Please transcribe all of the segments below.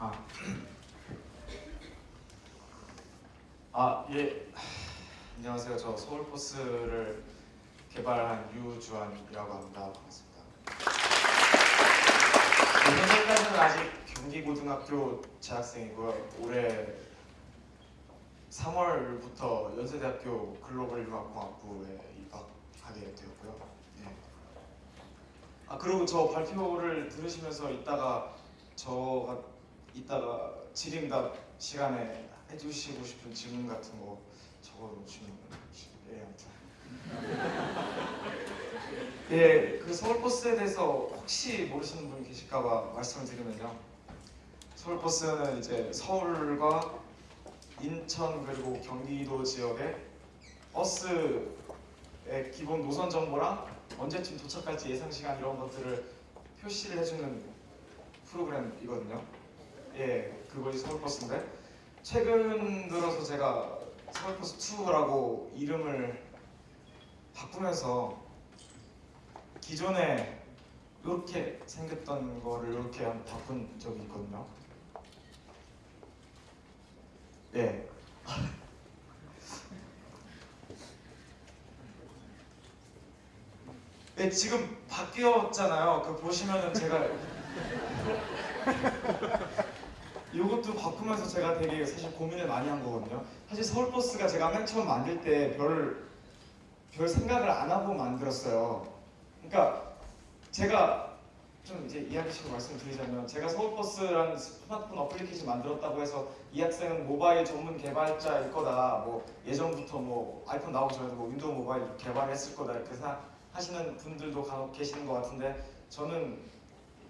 아, 아 예. 안녕하세요. 저 서울포스를 개발한 유주환이라고 합니다. 반갑습니다. 현재까지는 아직 경기고등학교 재학생이고요. 올해 3월부터 연세대학교 글로벌 융합공학부에 입학하게 되었고요. 네. 아 그리고 저 발표를 들으시면서 이따가 저가 이따가 질의응답 시간에 해주시고 싶은 질문 같은 거 적어주시면 예 아무튼 예, 그 서울버스에 대해서 혹시 모르시는 분이 계실까봐 말씀을 드리면요. 서울버스는 이제 서울과 인천 그리고 경기도 지역의 버스의 기본 노선 정보랑 언제쯤 도착할지 예상 시간 이런 것들을 표시를 해주는 프로그램이거든요. 예, 그것이 서울버스인데 최근 들어서 제가 서울버스 2라고 이름을 바꾸면서 기존에 이렇게 생겼던 거를 이렇게 한 바꾼 적이 있거든요. 예. 네, 지금 바뀌었잖아요. 그 보시면은 제가 이것도 바꾸면서 제가 되게 사실 고민을 많이 한 거거든요. 사실 서울버스가 제가 맨 처음 만들 때 별별 생각을 안 하고 만들었어요. 그러니까 제가 좀 이제 이야기식으로 말씀드리자면 제가 서울버스라는 스마트폰 어플리케이션 만들었다고 해서 이 학생은 모바일 전문 개발자일 거다. 뭐 예전부터 뭐 아이폰 나오기 전에도 뭐 윈도우 모바일 개발했을 거다 이렇게 생각하시는 분들도 계시는 것 같은데 저는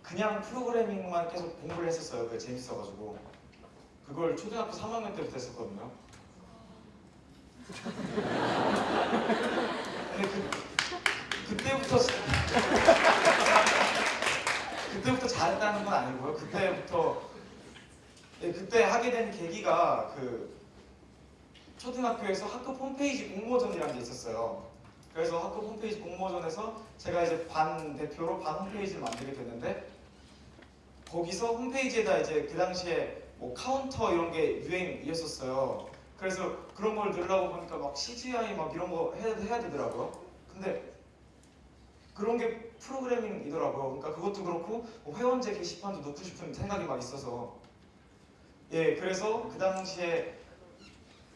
그냥 프로그래밍만 계속 공부를 했었어요. 그게 재밌어가지고 그걸 초등학교 3학년 때부터 했었거든요. 근데 그, 그때부터 그때부터 잘했다는 건 아니고요. 그때부터 네, 그때 하게 된 계기가 그 초등학교에서 학급 홈페이지 공모전이라는 게 있었어요. 그래서 학급 홈페이지 공모전에서 제가 이제 반 대표로 반 홈페이지를 만들게 됐는데 거기서 홈페이지에다 이제 그 당시에 뭐 카운터 이런 게 유행이었었어요. 그래서 그런 걸 넣으려고 보니까 막 CGI 막 이런 거 해야, 해야 되더라고요. 근데 그런 게 프로그래밍이더라고요. 그러니까 그것도 그렇고 뭐 회원제 게시판도 넣고 싶은 생각이 막 있어서 예 그래서 그 당시에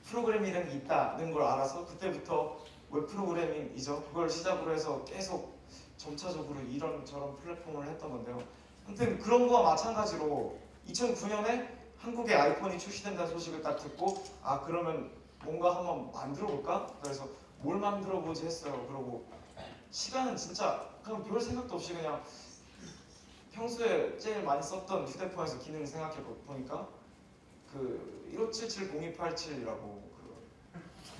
프로그래밍이라는 게 있다는 걸 알아서 그때부터 웹 프로그래밍이죠. 그걸 시작으로 해서 계속 점차적으로 이런 저런 플랫폼을 했던 건데요. 아무튼 그런 거와 마찬가지로 2009년에 한국에 아이폰이 출시된다는 소식을 딱 듣고 아 그러면 뭔가 한번 만들어 볼까? 그래서 뭘 만들어 보지 했어요. 그러고 시간은 진짜 그냥 별 생각도 없이 그냥 평소에 제일 많이 썼던 휴대폰에서 기능 생각해 보니까 그 15770287이라고 그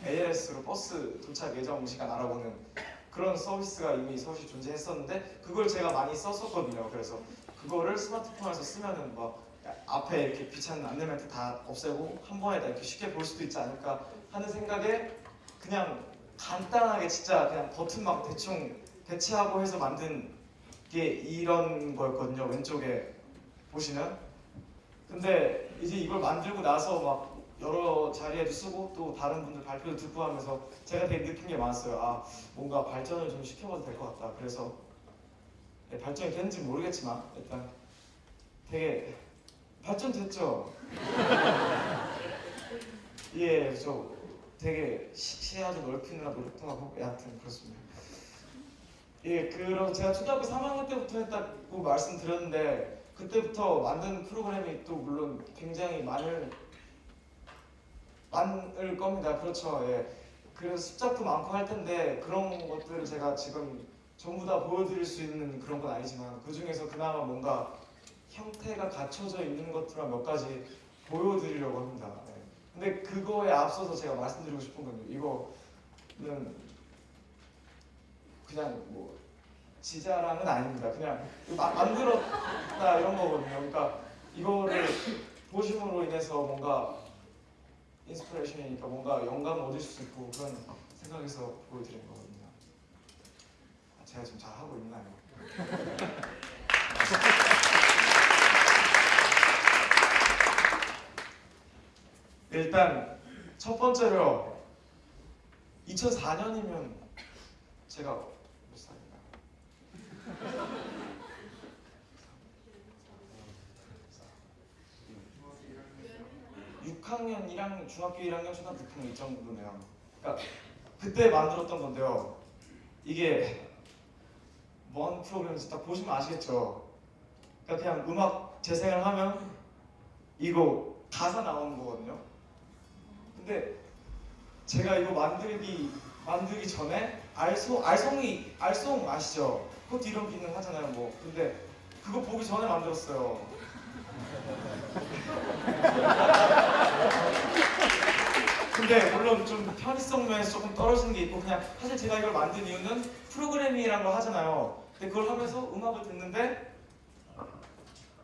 ALS로 버스 도착 예정 시간 알아보는 그런 서비스가 이미 서울시 존재했었는데 그걸 제가 많이 썼었거든요. 그래서 그거를 스마트폰에서 쓰면은 뭐 앞에 이렇게 귀찮은 안내 멘트 다 없애고 한 번에 다 이렇게 쉽게 볼 수도 있지 않을까 하는 생각에 그냥 간단하게 진짜 그냥 버튼 막 대충 배치하고 해서 만든 게 이런 거였거든요. 왼쪽에 보시면. 근데 이제 이걸 만들고 나서 막 여러 자리에도 쓰고 또 다른 분들 발표도 듣고 하면서 제가 되게 느낀 게 많았어요. 아 뭔가 발전을 좀 시켜봐도 될 것 같다. 그래서 네, 발전이 됐는지 모르겠지만 일단 되게 발전됐죠. 예, 저 되게 시- 시야도 넓히느라 노력도 하고 여하튼 그렇습니다. 예, 그럼 제가 초등학교 3학년 때부터 했다고 말씀드렸는데 그때부터 만든 프로그램이 또 물론 굉장히 많을 많을 겁니다. 그렇죠. 예. 그래서 숫자도 많고 할 텐데 그런 것들을 제가 지금 전부 다 보여드릴 수 있는 그런 건 아니지만 그 중에서 그나마 뭔가 형태가 갖춰져 있는 것들만 몇 가지 보여드리려고 합니다. 예. 근데 그거에 앞서서 제가 말씀드리고 싶은 건 이거는 그냥 뭐 지자랑은 아닙니다. 그냥 마- 만들었다 이런 거거든요. 그러니까 이거를 보심으로 인해서 뭔가 인스피레이션이니까 뭔가 영감을 얻을 수 있고 그런 생각에서 보여드린 거거든요. 아, 제가 지금 잘 하고 있나요? 일단 첫 번째로 2004년이면 제가 몇 살인가? 6학년, 1학년, 중학교 1학년, 초등학교 6학년 이 정도네요. 그러니까 그때 만들었던 건데요. 이게 뭔 프로그램인지 딱 보시면 아시겠죠. 그러니까 그냥 음악 재생을 하면 이거 가사 나오는 거거든요. 근데 제가 이거 만들기 만들기 전에 알송 알송이 알송 아시죠? 그것도 이런 기능 하잖아요. 뭐 근데 그거 보기 전에 만들었어요. 근데 물론 좀 편의성 면에서 조금 떨어지는 게 있고 그냥 사실 제가 이걸 만든 이유는 프로그래밍이라는 걸 하잖아요. 근데 그걸 하면서 음악을 듣는데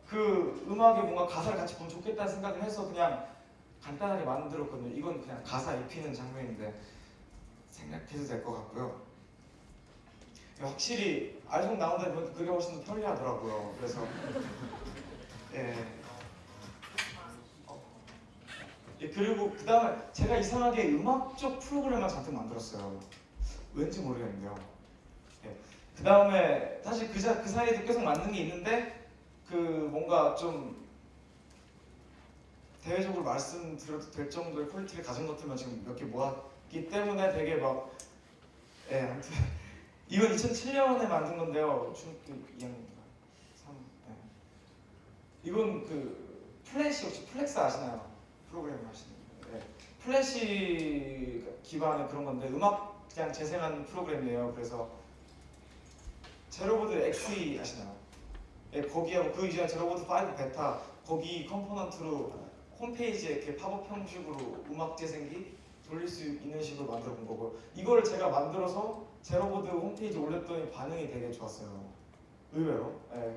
그 음악에 뭔가 가사를 같이 보면 좋겠다는 생각을 해서 그냥 간단하게 만들었거든요. 이건 그냥 가사 입히는 장면인데 생각해도 될 것 같고요. 확실히 알송 나온다 보니까 그게 훨씬 더 편리하더라고요. 그래서 예. 예, 그리고 그 다음에 제가 이상하게 음악적 프로그램만 잔뜩 만들었어요. 왠지 모르겠는데요. 예. 그 다음에 사실 그, 자, 그 사이에도 계속 만든 게 있는데 그 뭔가 좀 대외적으로 말씀드려도 될 정도의 quality를 가진 것들만 지금 몇 개 모았기 때문에 되게 막 예, 아무튼 이건 2007년에 만든 건데요. 중학교 2학년인가? 3, 예. 이건 그 플래시 혹시 Flex 아시나요? 프로그램 하시는 네. 플래시 기반의 그런 건데 음악 그냥 재생하는 프로그램이에요. 그래서 제로보드 XE 아시나요? 네, 거기하고 그 이전에 제로보드 5 베타 거기 component로 홈페이지에 이렇게 팝업 형식으로 음악 재생기 돌릴 수 있는 식으로 만들어 본 거고 이걸 제가 만들어서 제로보드 홈페이지 올렸더니 반응이 되게 좋았어요. 의외로. 네.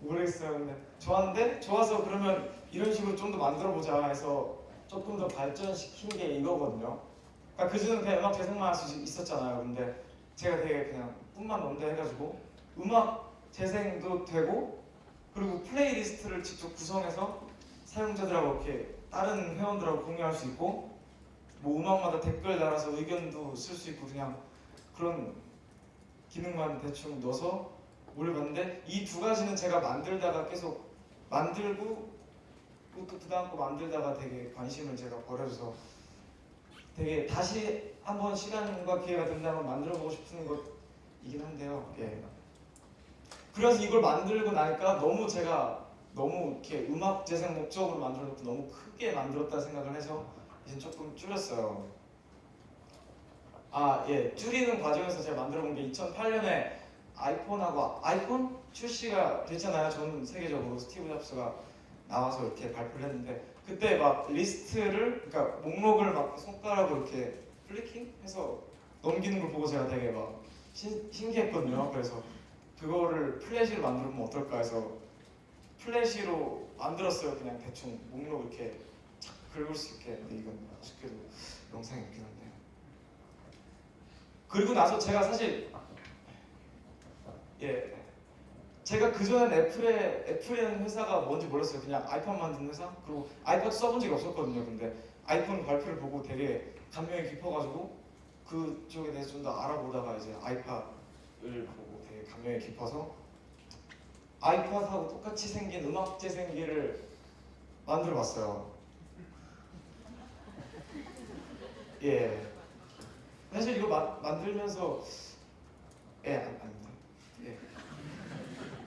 모르겠어요. 근데 좋았는데 좋아서 그러면 이런 식으로 좀 더 만들어 보자 해서 조금 더 발전시킨 게 이거거든요. 그러니까 그전에 그냥 음악 재생만 할 수 있었잖아요. 근데 제가 되게 그냥 꿈만 논다 해가지고 음악 재생도 되고 그리고 playlist를 직접 구성해서 사용자들하고 이렇게 다른 회원들하고 공유할 수 있고 뭐 음악마다 댓글 달아서 의견도 쓸 수 있고 그냥 그런 기능만 대충 넣어서 올려봤는데 이 두 가지는 제가 만들다가 계속 만들고 또그 다음 거 만들다가 되게 관심을 제가 버려서 되게 다시 한번 시간과 기회가 된다면 만들어보고 싶은 것이긴 한데요. 예. 그래서 이걸 만들고 나니까 너무 제가 너무 이렇게 음악 재생 목적으로 만들어 놓고 너무 크게 만들었다 생각을 해서 이제 조금 줄였어요. 아, 예. 줄이는 과정에서 제가 만들어 본 게 2008년에 아이폰하고 아이폰 출시가 됐잖아요. 전 세계적으로 스티브 잡스가 나와서 이렇게 발표를 했는데 그때 막 리스트를 그러니까 목록을 막 손가락으로 이렇게 flicking 해서 넘기는 걸 보고 제가 되게 막 신, 신기했거든요. 그래서 그거를 플래시로 만들면 어떨까 해서 플래시로 만들었어요. 그냥 대충 목록 이렇게 착 긁을 수 있게. 근데 이건 아쉽게도 영상이 없긴 한데. 그리고 나서 제가 사실 예 제가 그전엔 애플에 애플이라는 회사가 뭔지 몰랐어요. 그냥 아이폰 만드는 회사. 그리고 아이폰 써본 적이 없었거든요. 근데 아이폰 발표를 보고 되게 감명이 깊어가지고 그쪽에 대해서 좀 더 알아보다가 이제 아이팟을 보고 되게 감명이 깊어서 아이팟하고 똑같이 생긴 음악 재생기를 만들어 봤어요. 예. 사실 이거 마, 만들면서 예, 안, 아닙니다. 예.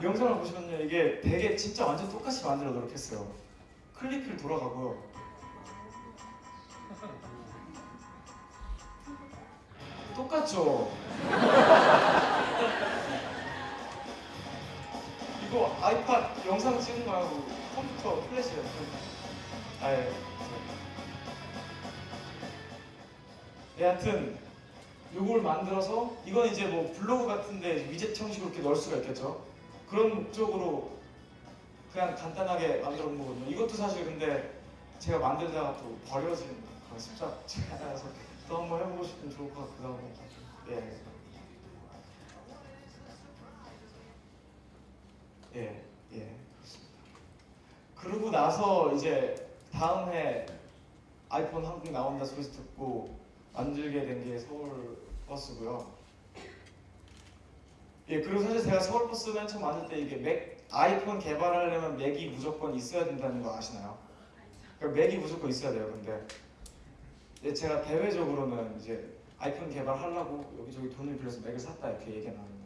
영상을 보시면요 이게 되게 진짜 완전 똑같이 만들어 노력했어요. 클리크를 돌아가고요. 똑같죠? 이거 아이팟 영상 찍은 거하고 컴퓨터 플래시예요. 아예. 예, 하여튼 요걸 만들어서 이건 이제 뭐 블로그 같은데 위젯 형식으로 이렇게 넣을 수가 있겠죠. 그런 목적으로 그냥 간단하게 만들어 본 거거든요. 이것도 사실 근데 제가 만들다가 또 버려진 그런 습작 중에 하나여서 또 한번 해보고 싶으면 좋을 것 같기도 하고 예. 예, 예. 그러고 나서 이제 다음 해 아이폰 한국 나온다 소리 듣고 만들게 된 게 서울 버스고요. 예, 그리고 사실 제가 서울 버스 맨 처음 만들 때 이게 맥 아이폰 개발하려면 맥이 무조건 있어야 된다는 거 아시나요? 그러니까 맥이 무조건 있어야 돼요. 근데 예, 제가 대외적으로는 이제 아이폰 개발하려고 여기저기 돈을 빌려서 맥을 샀다 이렇게 얘기가 나는데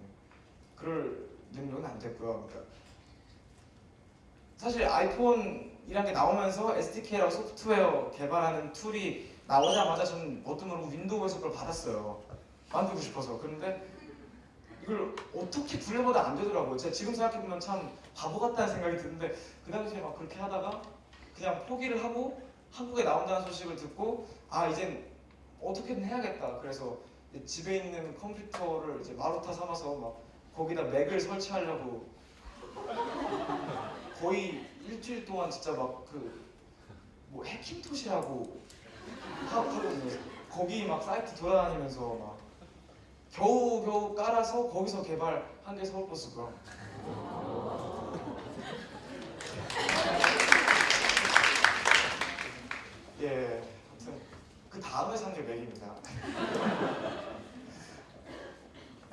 그럴 능력은 안 됐고요. 그러니까 사실 아이폰이란 게 나오면서 SDK라고 소프트웨어 개발하는 tool이 나오자마자 저는 어떤 모르고 윈도우에서 그걸 받았어요. 만들고 싶어서. 그런데 이걸 어떻게 굴려봐도 안 되더라고요. 제가 지금 생각해보면 참 바보 같다는 생각이 드는데 그 당시에 막 그렇게 하다가 그냥 포기를 하고 한국에 나온다는 소식을 듣고 아 이젠 어떻게든 해야겠다. 그래서 집에 있는 컴퓨터를 이제 마루타 삼아서 막 거기다 맥을 설치하려고 거의 일주일 동안 진짜 막 그 뭐 해킹토시라고 하거든요. 거기 막 사이트 돌아다니면서 막 겨우 겨우 깔아서 거기서 개발한 게 서울버스고요. 예, 아무튼 그 다음에 산 게 맥입니다.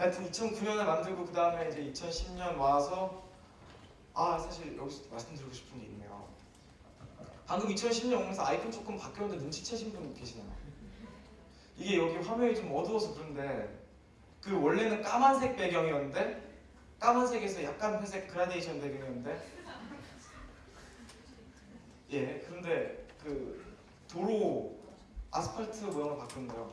하여튼 2009년에 만들고 그 다음에 이제 2010년 와서 아 사실 여기서 말씀드리고 싶은 게 있네요. 방금 2010년 오면서 아이폰 조금 바뀌었는데 눈치채신 분 계시나요? 이게 여기 화면이 좀 어두워서 그런데 그 원래는 까만색 배경이었는데 까만색에서 약간 회색 그라데이션 배경이었는데 예 그런데 그 도로 아스팔트 모양으로 바뀌었는데요.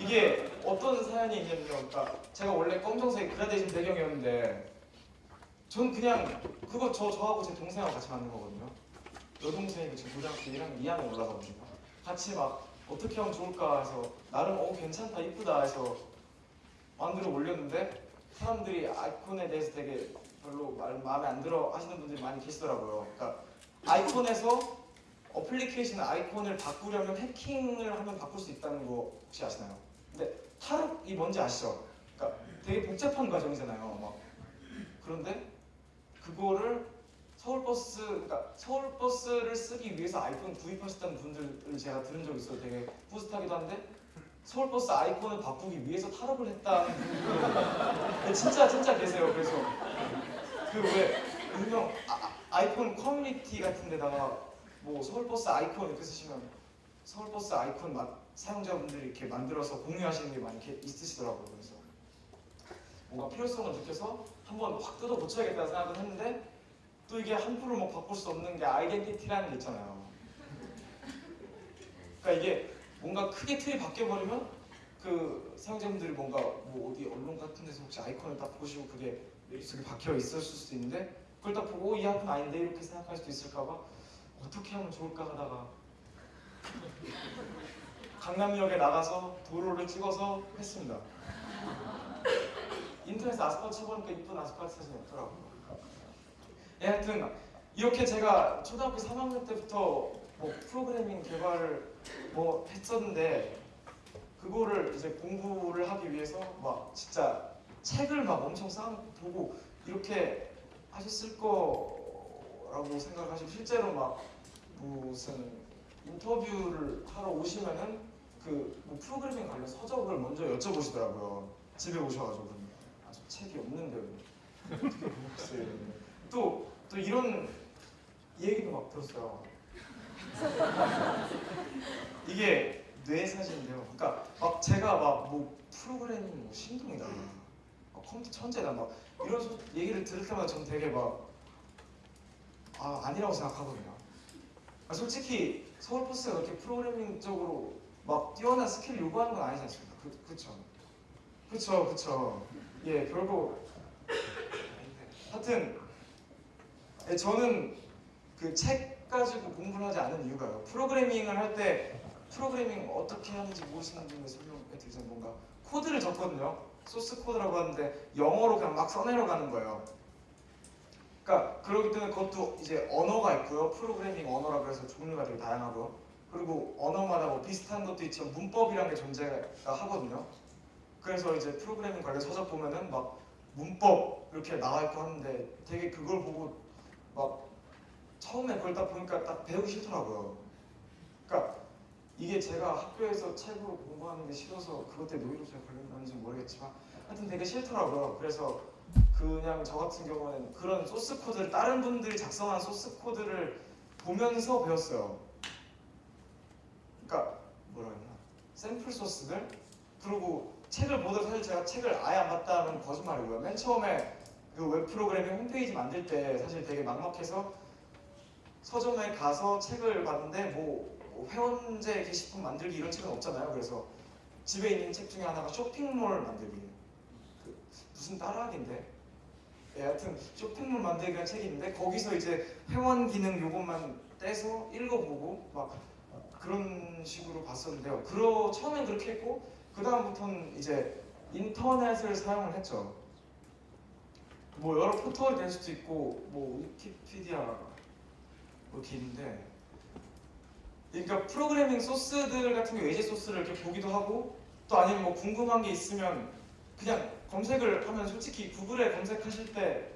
이게 어떤 사연이 있냐면요. 그러니까 제가 원래 검정색 그라데이션 배경이었는데 전 그냥 그거 저 저하고 제 동생하고 같이 만든 거거든요. 여동생이 지금 고등학교 1학년 2학년 올라가거든요. 같이 막 어떻게 하면 좋을까 해서 나름 어 괜찮다 이쁘다 해서 만들어 올렸는데 사람들이 아이콘에 대해서 되게 별로 말, 마음에 안 들어 하시는 분들이 많이 계시더라고요. 그러니까 아이콘에서 어플리케이션 아이콘을 바꾸려면 해킹을 하면 바꿀 수 있다는 거 혹시 아시나요? 근데 탈옥이 뭔지 아시죠? 그러니까 되게 복잡한 과정이잖아요. 막 그런데 그거를 서울버스, 그러니까 서울버스를 쓰기 위해서 아이폰 구입하셨다는 분들을 제가 들은 적이 있어요. 되게 뿌듯하기도 한데 서울버스 아이콘을 바꾸기 위해서 탈옥을 했다는 분들 진짜 진짜 계세요. 그래서 그왜 분명 아, 아이폰 커뮤니티 같은 데다가 뭐 서울버스 아이콘 이렇게 쓰시면 서울버스 아이콘 마- 사용자분들이 이렇게 만들어서 공유하시는 게 많이 있으시더라고요. 그래서 뭔가 필요성을 느껴서 한번 확 뜯어 고쳐야겠다는 생각을 했는데 또 이게 함부로 뭐 바꿀 수 없는 게 identity라는 게 있잖아요. 그러니까 이게 뭔가 크게 틀이 바뀌어 버리면 그 사용자분들이 뭔가 뭐 어디 언론 같은 데서 혹시 아이콘을 딱 보시고 그게 머릿속에 박혀 있었을 수도 있는데 그걸 딱 보고 어, 이 아이콘 아닌데 이렇게 생각할 수도 있을까봐 어떻게 하면 좋을까 하다가 강남역에 나가서 도로를 찍어서 했습니다. 인터넷에 아스팔트 쳐보니까 이쁜 아스팔트 사진이 없더라고요. 예, 하여튼 이렇게 제가 초등학교 3학년 때부터 뭐 프로그래밍 개발을 뭐 했었는데 그거를 이제 공부를 하기 위해서 막 진짜 책을 막 엄청 쌓아보고 이렇게 하셨을 거라고 생각하시고 실제로 막 무슨 인터뷰를 하러 오시면은 그 뭐 프로그래밍 관련 서적을 먼저 여쭤보시더라고요. 집에 오셔가지고 아저 책이 없는데요. 어떻게 보겠어요? 이러는데 또, 또 이런 얘기도 막 들었어요. 이게 뇌 사진인데요. 그러니까 막 제가 막 뭐 프로그래밍 뭐 신동이다, 막 컴퓨터 천재다, 막 이런 소- 얘기를 들을 때마다 전 되게 막 아, 아니라고 생각하거든요. 아, 솔직히 서울버스가 그렇게 프로그래밍적으로 막 뛰어난 스킬 요구하는 건 아니지 않습니까? 그, 그쵸? 그쵸, 그쵸. 예, 별거. 하여튼, 예, 저는 그 책 가지고 공부를 하지 않은 이유가요. 프로그래밍을 할 때 프로그래밍 어떻게 하는지 모르시는 분을 설명해 드리자면 뭔가 코드를 적거든요. 소스 코드라고 하는데 영어로 그냥 막 써내려 가는 거예요. 그러니까 그렇기 때문에 그것도 이제 언어가 있고요. 프로그래밍 언어라고 해서 종류가 되게 다양하고요. 그리고 언어마다 뭐 비슷한 것도 있지만 문법이라는 게 존재가 하거든요. 그래서 이제 프로그래밍 관련 서적 보면은 막 문법 이렇게 나와 있고 하는데 되게 그걸 보고 막 처음에 그걸 딱 보니까 딱 배우기 싫더라고요. 그러니까 이게 제가 학교에서 책으로 공부하는 게 싫어서 그것 때문에 노이로제 걸렸는지 모르겠지만 하여튼 되게 싫더라고요. 그래서 그냥 저 같은 경우는 그런 source code를 다른 분들이 작성한 source code를 보면서 배웠어요. 그러니까 뭐라 했나 샘플 source들 그리고 책을 보다 사실 제가 책을 아예 안 봤다는 거짓말이고요. 맨 처음에 그 웹 프로그래밍 홈페이지 만들 때 사실 되게 막막해서 서점에 가서 책을 봤는데 뭐 회원제 게시판 만들기 이런 책은 없잖아요. 그래서 집에 있는 책 중에 하나가 쇼핑몰 만들기. 그 무슨 따라하기인데. 예, 하여튼 쇼핑몰 만들기 라는 책이 있는데 거기서 이제 회원 기능 요것만 떼서 읽어보고 막 그런 식으로 봤었는데요. 그러 처음엔 그렇게 했고 그 다음부터는 이제 인터넷을 사용을 했죠. 뭐 여러 포털이 될 수도 있고 뭐 위키피디아 뭐 이렇게 있는데 그러니까 프로그래밍 소스들 같은 경우 예제 소스를 이렇게 보기도 하고 또 아니면 뭐 궁금한 게 있으면 그냥 검색을 하면 솔직히 구글에 검색하실 때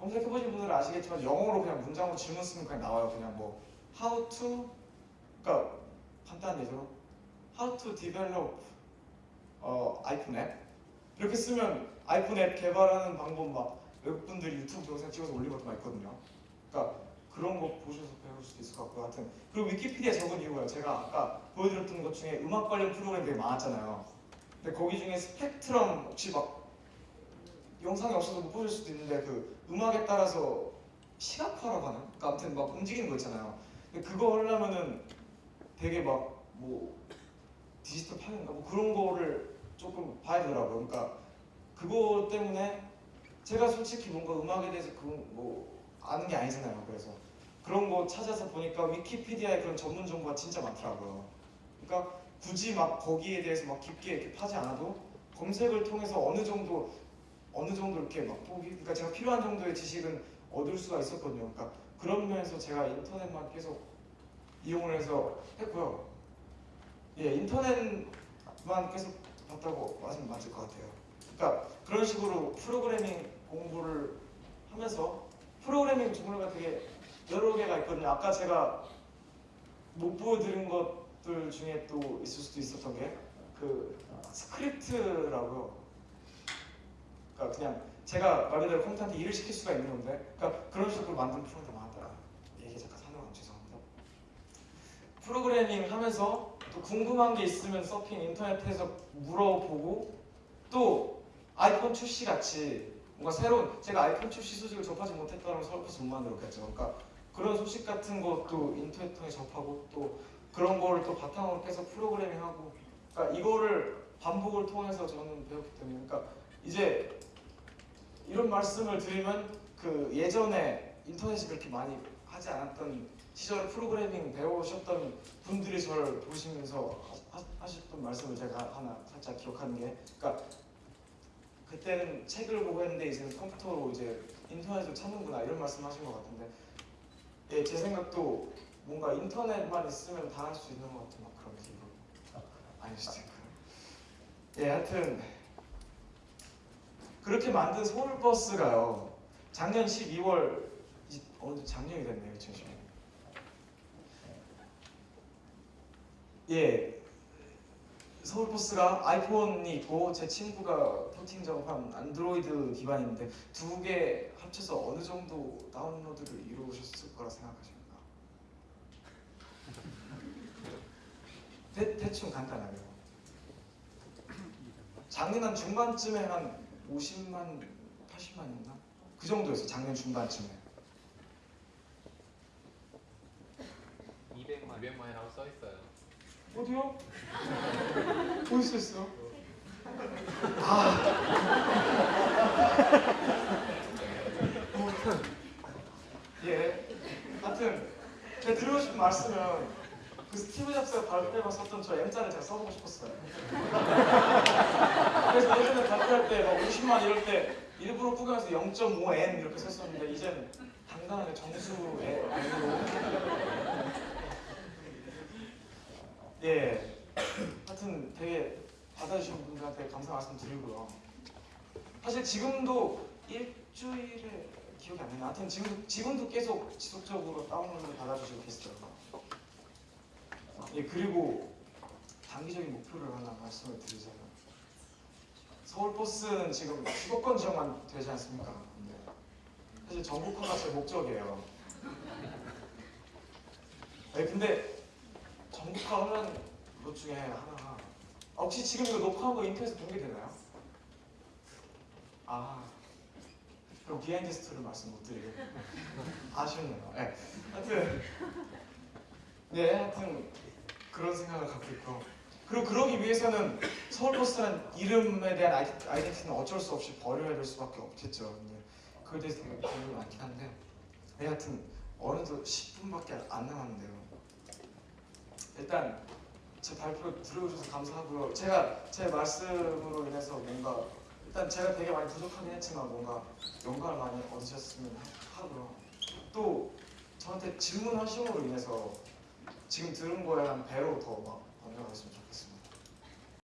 검색해 보신 분들은 아시겠지만 영어로 그냥 문장으로 질문 쓰면 그냥 나와요. 그냥 뭐 how to 그러니까 예로 how to develop 어, 아이폰 앱 이렇게 쓰면 아이폰 앱 개발하는 방법 막 외국분들이 유튜브 영상 찍어서 올린 것도 많이 있거든요. 그러니까 그런 거 보셔서 배울 수도 있을 것 같고 하여튼 그리고 위키피디아 적은 이유가 제가 아까 보여드렸던 것 중에 음악 관련 프로그램 되게 많았잖아요. 근데 거기 중에 스펙트럼 혹시 막 영상이 없어서 못 보실 수도 있는데 그 음악에 따라서 시각화라고 하나? 그러니까 아무튼 막 움직이는 거 있잖아요. 근데 그거 하려면은 되게 막 뭐 디지털 파일인가 뭐 그런 거를 조금 봐야 되더라고요. 그러니까 그거 때문에 제가 솔직히 뭔가 음악에 대해서 그뭐 아는 게 아니잖아요. 그래서 그런 거 찾아서 보니까 위키피디아에 그런 전문 정보가 진짜 많더라고요. 그러니까 굳이 막 거기에 대해서 막 깊게 이렇게 파지 않아도 검색을 통해서 어느 정도 어느 정도 이렇게 막 보기 그러니까 제가 필요한 정도의 지식은 얻을 수가 있었거든요. 그러니까 그런 면에서 제가 인터넷만 계속 이용을 해서 했고요. 예, 인터넷만 계속 봤다고 맞으면 맞을 것 같아요. 그러니까 그런 식으로 프로그래밍 공부를 하면서 프로그래밍 종류가 되게 여러 개가 있거든요. 아까 제가 못 보여드린 것들 중에 또 있을 수도 있었던 게 그 스크립트라고요. 그러니까 그냥 제가 말 그대로 컴퓨터한테 일을 시킬 수가 있는 건데, 그러니까 그런 식으로 만든 프로그램이 많았다. 얘기 잠깐 사는 죄송합니다. 프로그래밍 하면서 또 궁금한 게 있으면 서핑 인터넷에서 물어보고 또 아이폰 출시 같이 뭔가 새로운 제가 아이폰 출시 소식을 접하지 못했다면 서울버스 못 만들었겠죠. 그러니까 그런 소식 같은 것도 인터넷 통해 접하고 또 그런 거를 또 바탕으로 계속 프로그래밍하고 그러니까 이거를 반복을 통해서 저는 배웠기 때문에 그러니까 이제 이런 말씀을 드리면 그 예전에 인터넷이 그렇게 많이 하지 않았던 시절에 프로그래밍 배우셨던 분들이 저를 보시면서 하, 하- 하셨던 말씀을 제가 하나 살짝 기억하는 게 그러니까 그때는 책을 보고 했는데 이제는 컴퓨터로 이제 인터넷을 찾는구나 이런 말씀 하신 것 같은데 예, 제 생각도 뭔가 인터넷만 있으면 다 할 수 있는 것 같은 막 그런 기분 있고 예, 하여튼 그렇게 만든 서울버스가요 작년 12월 이- 어느 작년이 됐네요 2010년 예 서울버스가 아이폰이 있고 제 친구가 포팅 작업한 안드로이드 기반인데 두 개 합쳐서 어느 정도 다운로드를 이루셨을 거라 생각하십니까? 대, 대충 간단하게 작년 한 중반쯤에 한 50만, 80만이었나? 그 정도였어요 작년 중반쯤에 200만 200만이라고 써 있어요. 어디요? 어디 있었어? 아. 예. 하여튼 제가 드리고 싶은 말씀은 그 스티브 잡스가 발표가 썼던 저 M자를 제가 써보고 싶었어요. 그래서 예전에 발표할 때 막 50만 이럴 때 일부러 구경해서 0.5M 이렇게 썼었는데 이제는 당당하게 정수의 M으로 예. 하여튼 되게 받아주신 분들한테 감사 말씀 드리고요. 사실 지금도 일주일에 기억이 안 나요. 하여튼 지금도, 지금도 계속 지속적으로 다운로드를 받아주시고 계시더라고요. 예 그리고 단기적인 목표를 하나 말씀을 드리자면 서울버스는 지금 수도권 지역만 되지 않습니까? 근데 사실 전국화가 제 목적이에요. 네, 근데 전국화하면 것 중에 하나가 아, 혹시 지금 이거 녹화한 거 인터넷에 공개되나요? 아 그럼 behind story를 말씀 못 드리고 아쉽네요. 네. 하여튼 네 하여튼 그런 생각을 갖고 있고 그리고 그러기 위해서는 서울버스라는 이름에 대한 iden- identity는 어쩔 수 없이 버려야 될 수밖에 없겠죠. 근데 그에 대해서 되게 고민이 많긴 한데 네, 하여튼 어느덧 10분밖에 안 남았는데요. 일단 제 발표 들어주셔서 감사하고요. 제가 제 말씀으로 인해서 뭔가 일단 제가 되게 많이 부족하긴 했지만 뭔가 영감을 많이 얻으셨으면 하고요. 또 저한테 질문하심으로 인해서 지금 들은 거에 한 배로 더 막 번져갔으면 좋겠습니다.